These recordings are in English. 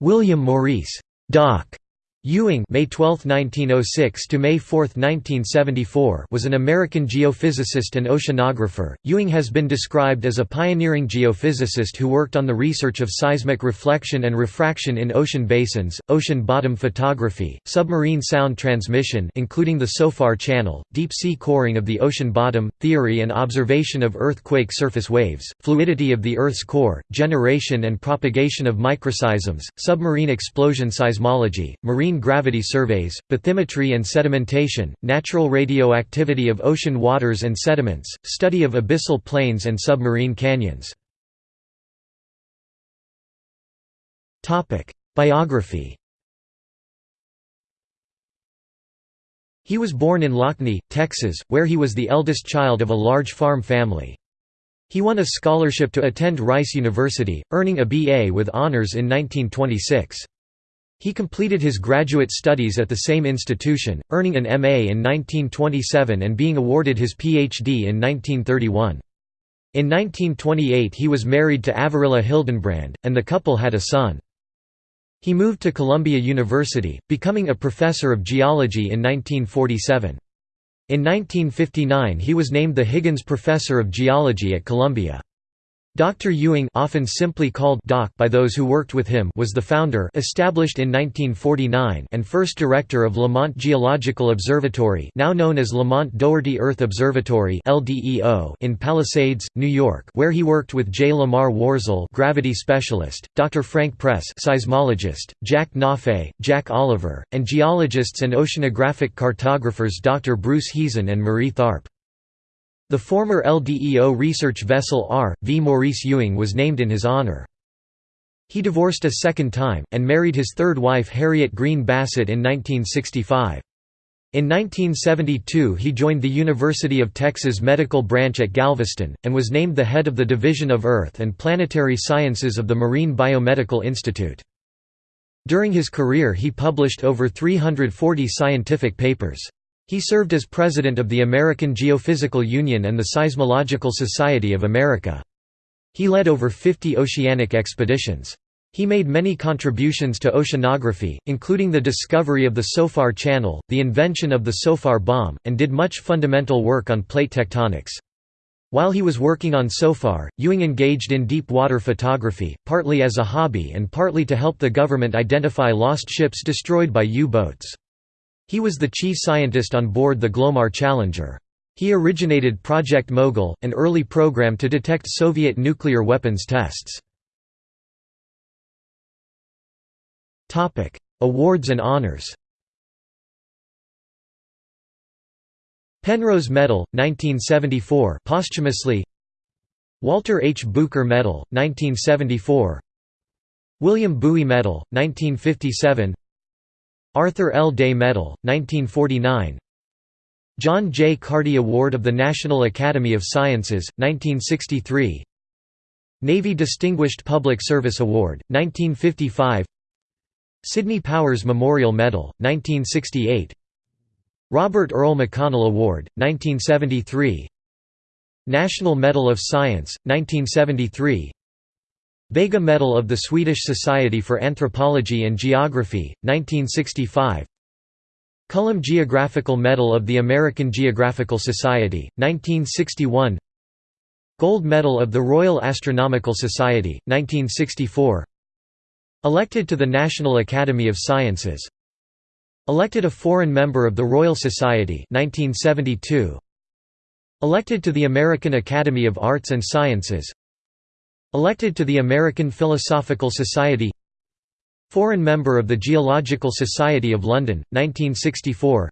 William Maurice Doc Ewing May 12, 1906 to May 4, 1974 was an American geophysicist and oceanographer. Ewing has been described as a pioneering geophysicist who worked on the research of seismic reflection and refraction in ocean basins, ocean bottom photography, submarine sound transmission including the SOFAR channel, deep-sea coring of the ocean bottom, theory and observation of earthquake surface waves, fluidity of the Earth's core, generation and propagation of microseisms, submarine explosion seismology, marine gravity surveys, bathymetry and sedimentation, natural radioactivity of ocean waters and sediments, study of abyssal plains and submarine canyons. Biography He was born in Lockney, Texas, where he was the eldest child of a large farm family. He won a scholarship to attend Rice University, earning a B.A. with honors in 1926. He completed his graduate studies at the same institution, earning an M.A. in 1927 and being awarded his Ph.D. in 1931. In 1928 he was married to Averilla Hildenbrand, and the couple had a son. He moved to Columbia University, becoming a professor of geology in 1947. In 1959 he was named the Higgins Professor of Geology at Columbia. Dr. Ewing often simply called Doc by those who worked with him was the founder established in 1949 and first director of Lamont Geological Observatory now known as Lamont Doherty Earth Observatory in Palisades, New York where he worked with J. Lamar Worzel gravity specialist, Dr. Frank Press seismologist, Jack Nafe, Jack Oliver, and geologists and oceanographic cartographers Dr. Bruce Heezen and Marie Tharp. The former LDEO research vessel R. V. Maurice Ewing was named in his honor. He divorced a second time, and married his third wife Harriet Green Bassett in 1965. In 1972 he joined the University of Texas Medical Branch at Galveston, and was named the head of the Division of Earth and Planetary Sciences of the Marine Biomedical Institute. During his career he published over 340 scientific papers. He served as president of the American Geophysical Union and the Seismological Society of America. He led over 50 oceanic expeditions. He made many contributions to oceanography, including the discovery of the SOFAR channel, the invention of the SOFAR bomb, and did much fundamental work on plate tectonics. While he was working on SOFAR, Ewing engaged in deep water photography, partly as a hobby and partly to help the government identify lost ships destroyed by U-boats. He was the chief scientist on board the Glomar Challenger. He originated Project Mogul, an early program to detect Soviet nuclear weapons tests. Awards and honors Penrose Medal, 1974 posthumously Walter H. Bucher Medal, 1974 William Bowie Medal, 1957 Arthur L. Day Medal, 1949 John J. Carty Award of the National Academy of Sciences, 1963 Navy Distinguished Public Service Award, 1955 Sidney Powers Memorial Medal, 1968 Robert Earl McConnell Award, 1973 National Medal of Science, 1973 Vega Medal of the Swedish Society for Anthropology and Geography, 1965 Cullum Geographical Medal of the American Geographical Society, 1961 Gold Medal of the Royal Astronomical Society, 1964 Elected to the National Academy of Sciences. Elected a foreign member of the Royal Society 1972 Elected to the American Academy of Arts and Sciences Elected to the American Philosophical Society Foreign member of the Geological Society of London, 1964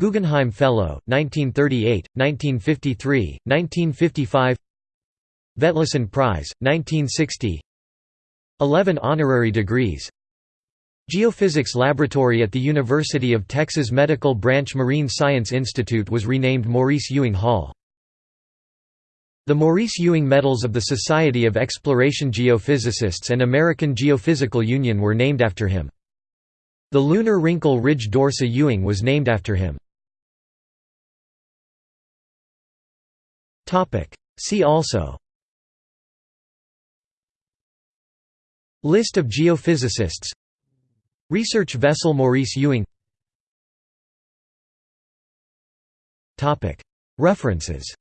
Guggenheim Fellow, 1938, 1953, 1955 Vetlesen Prize, 1960 11 honorary degrees Geophysics Laboratory at the University of Texas Medical Branch Marine Science Institute was renamed Maurice Ewing Hall. The Maurice Ewing Medals of the Society of Exploration Geophysicists and American Geophysical Union were named after him. The lunar wrinkle ridge Dorsa Ewing was named after him. See also. List of geophysicists. Research vessel Maurice Ewing. References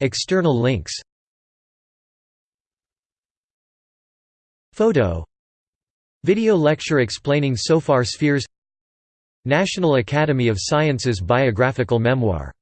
External links. Photo. Video lecture explaining SOFAR spheres. National Academy of Sciences biographical memoir